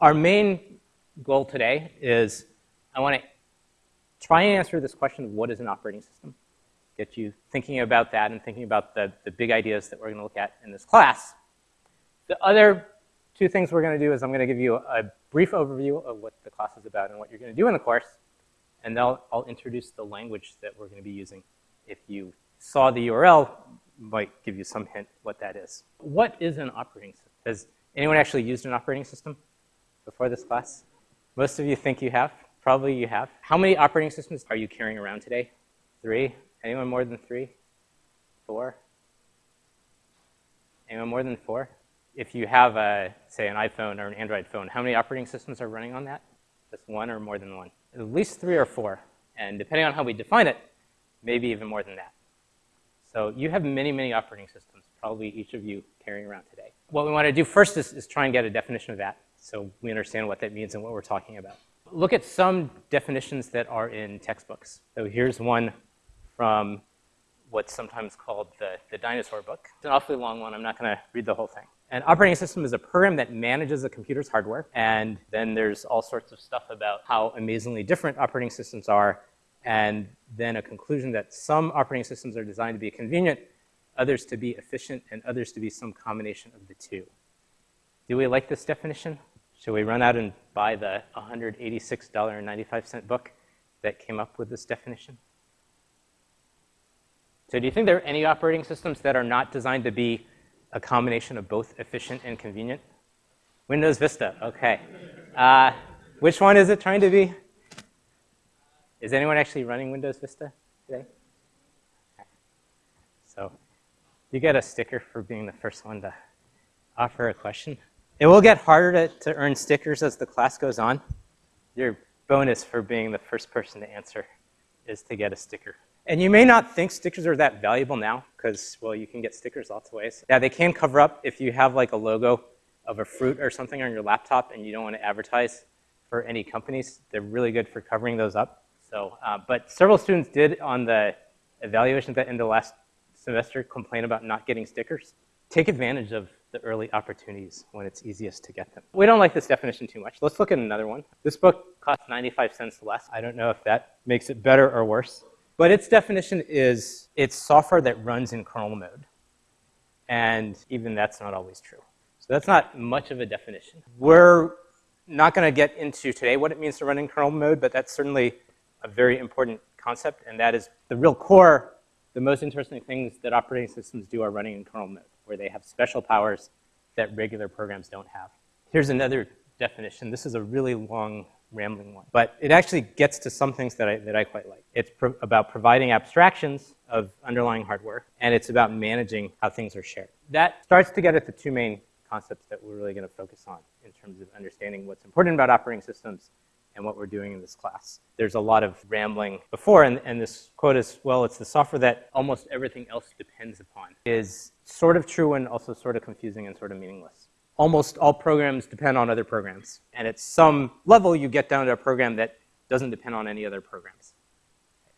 Our main goal today is I want to try and answer this question of what is an operating system, get you thinking about that and thinking about the, the big ideas that we're going to look at in this class. The other two things we're going to do is I'm going to give you a, brief overview of what the class is about and what you're going to do in the course, and then I'll, I'll introduce the language that we're going to be using. If you saw the URL, might give you some hint what that is. What is an operating system? Has anyone actually used an operating system before this class? Most of you think you have. Probably you have. How many operating systems are you carrying around today? Three? Anyone more than three? Four? Anyone more than four? If you have, a, say, an iPhone or an Android phone, how many operating systems are running on that? Just one or more than one? At least three or four. And depending on how we define it, maybe even more than that. So you have many, many operating systems, probably each of you carrying around today. What we want to do first is, is try and get a definition of that so we understand what that means and what we're talking about. Look at some definitions that are in textbooks. So here's one from what's sometimes called the, the dinosaur book. It's an awfully long one. I'm not going to read the whole thing. An operating system is a program that manages a computer's hardware. And then there's all sorts of stuff about how amazingly different operating systems are and then a conclusion that some operating systems are designed to be convenient, others to be efficient, and others to be some combination of the two. Do we like this definition? Should we run out and buy the $186.95 book that came up with this definition? So do you think there are any operating systems that are not designed to be a combination of both efficient and convenient? Windows Vista, okay. Uh, which one is it trying to be? Is anyone actually running Windows Vista today? So you get a sticker for being the first one to offer a question. It will get harder to, to earn stickers as the class goes on. Your bonus for being the first person to answer is to get a sticker. And you may not think stickers are that valuable now because, well, you can get stickers lots of ways. Yeah, they can cover up if you have like a logo of a fruit or something on your laptop and you don't want to advertise for any companies. They're really good for covering those up. So, uh, but several students did on the evaluation at the end of last semester complain about not getting stickers. Take advantage of the early opportunities when it's easiest to get them. We don't like this definition too much. Let's look at another one. This book costs 95 cents less. I don't know if that makes it better or worse. But its definition is it's software that runs in kernel mode. And even that's not always true. So that's not much of a definition. We're not going to get into today what it means to run in kernel mode, but that's certainly a very important concept, and that is the real core, the most interesting things that operating systems do are running in kernel mode, where they have special powers that regular programs don't have. Here's another definition. This is a really long rambling one. But it actually gets to some things that I, that I quite like. It's pro about providing abstractions of underlying hardware, and it's about managing how things are shared. That starts to get at the two main concepts that we're really going to focus on in terms of understanding what's important about operating systems and what we're doing in this class. There's a lot of rambling before, and, and this quote is, well, it's the software that almost everything else depends upon, is sort of true and also sort of confusing and sort of meaningless almost all programs depend on other programs. And at some level, you get down to a program that doesn't depend on any other programs.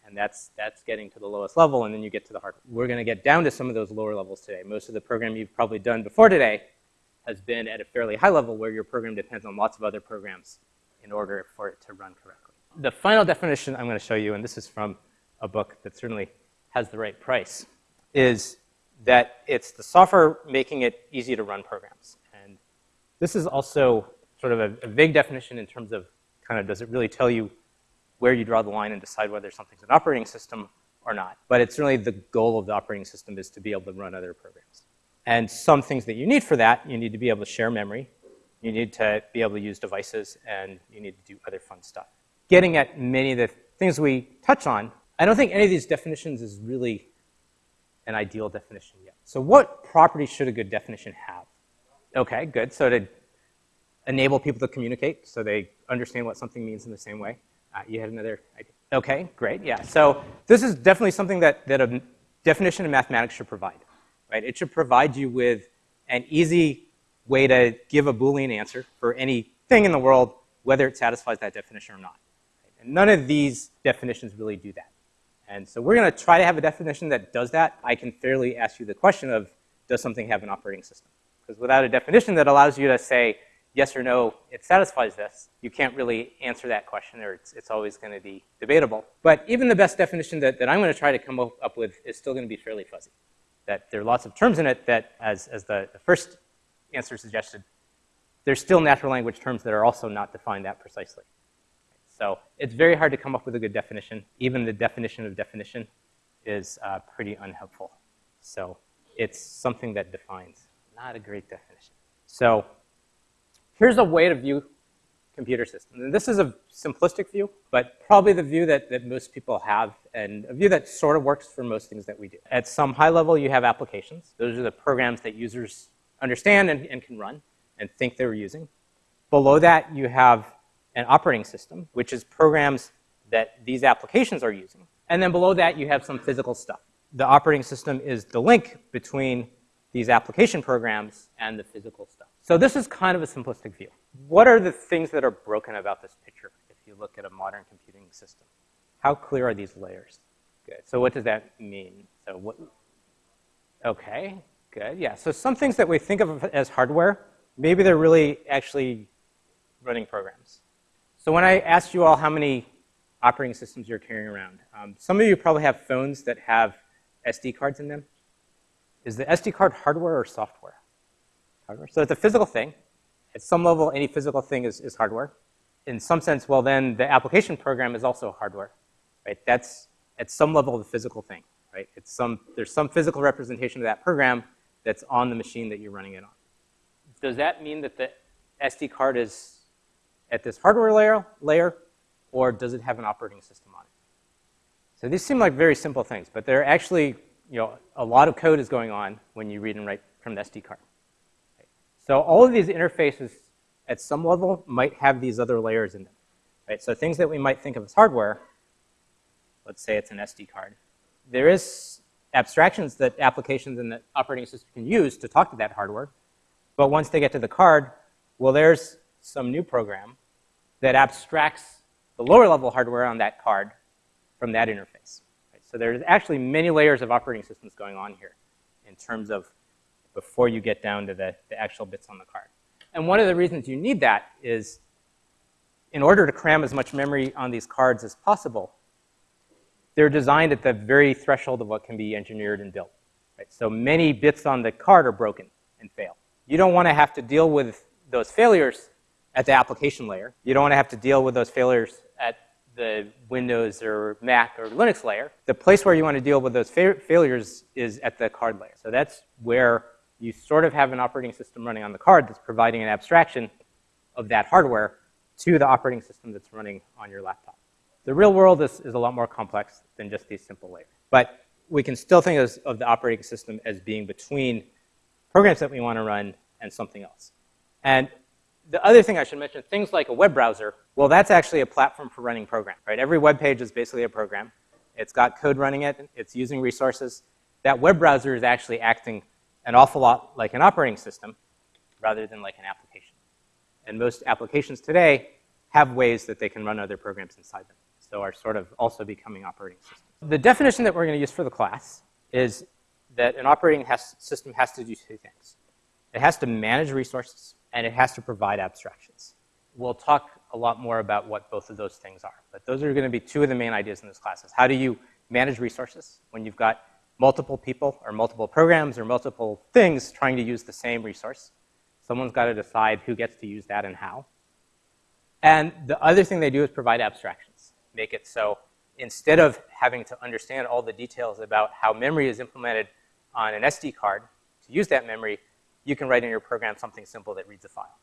And that's, that's getting to the lowest level, and then you get to the hardware. We're going to get down to some of those lower levels today. Most of the program you've probably done before today has been at a fairly high level where your program depends on lots of other programs in order for it to run correctly. The final definition I'm going to show you, and this is from a book that certainly has the right price, is that it's the software making it easy to run programs. And this is also sort of a, a vague definition in terms of kind of does it really tell you where you draw the line and decide whether something's an operating system or not. But it's really the goal of the operating system is to be able to run other programs. And some things that you need for that, you need to be able to share memory, you need to be able to use devices, and you need to do other fun stuff. Getting at many of the things we touch on, I don't think any of these definitions is really an ideal definition yet. So what properties should a good definition have? Okay, good. So to enable people to communicate so they understand what something means in the same way. Uh, you had another idea. Okay, great, yeah. So this is definitely something that, that a definition of mathematics should provide, right? It should provide you with an easy way to give a Boolean answer for anything in the world, whether it satisfies that definition or not. And none of these definitions really do that. And so we're going to try to have a definition that does that. I can fairly ask you the question of, does something have an operating system? Because without a definition that allows you to say, yes or no, it satisfies this, you can't really answer that question, or it's, it's always going to be debatable. But even the best definition that, that I'm going to try to come up with is still going to be fairly fuzzy. That there are lots of terms in it that, as, as the, the first answer suggested, there's still natural language terms that are also not defined that precisely. So it's very hard to come up with a good definition. Even the definition of definition is uh, pretty unhelpful. So it's something that defines, not a great definition. So here's a way to view computer systems. And this is a simplistic view, but probably the view that, that most people have and a view that sort of works for most things that we do. At some high level, you have applications. Those are the programs that users understand and, and can run and think they're using. Below that, you have an operating system, which is programs that these applications are using. And then below that, you have some physical stuff. The operating system is the link between these application programs and the physical stuff. So this is kind of a simplistic view. What are the things that are broken about this picture if you look at a modern computing system? How clear are these layers? Good. So what does that mean? So what? Okay, good. Yeah, so some things that we think of as hardware, maybe they're really actually running programs. So when I asked you all how many operating systems you're carrying around, um, some of you probably have phones that have SD cards in them. Is the SD card hardware or software? Hardware. So it's a physical thing. At some level, any physical thing is, is hardware. In some sense, well, then the application program is also hardware, right? That's at some level the physical thing, right? It's some, there's some physical representation of that program that's on the machine that you're running it on. Does that mean that the SD card is at this hardware layer, layer, or does it have an operating system on it? So these seem like very simple things, but they're actually, you know, a lot of code is going on when you read and write from the SD card. So all of these interfaces at some level might have these other layers in them. Right? So things that we might think of as hardware, let's say it's an SD card, there is abstractions that applications and the operating system can use to talk to that hardware. But once they get to the card, well, there's some new program that abstracts the lower level hardware on that card from that interface. Right? So there's actually many layers of operating systems going on here in terms of before you get down to the, the actual bits on the card. And one of the reasons you need that is in order to cram as much memory on these cards as possible, they're designed at the very threshold of what can be engineered and built. Right? So many bits on the card are broken and fail. You don't want to have to deal with those failures at the application layer. You don't want to have to deal with those failures at the Windows or Mac or Linux layer. The place where you want to deal with those fa failures is at the card layer. So that's where you sort of have an operating system running on the card that's providing an abstraction of that hardware to the operating system that's running on your laptop. The real world is, is a lot more complex than just these simple layers. But we can still think of, of the operating system as being between programs that we want to run and something else. And the other thing I should mention, things like a web browser, well, that's actually a platform for running programs, right? Every web page is basically a program. It's got code running it. It's using resources. That web browser is actually acting an awful lot like an operating system rather than like an application. And most applications today have ways that they can run other programs inside them. So are sort of also becoming operating systems. The definition that we're going to use for the class is that an operating has, system has to do two things. It has to manage resources and it has to provide abstractions. We'll talk a lot more about what both of those things are, but those are going to be two of the main ideas in this class. Is how do you manage resources when you've got multiple people or multiple programs or multiple things trying to use the same resource? Someone's got to decide who gets to use that and how. And the other thing they do is provide abstractions. Make it so instead of having to understand all the details about how memory is implemented on an SD card to use that memory, you can write in your program something simple that reads a file.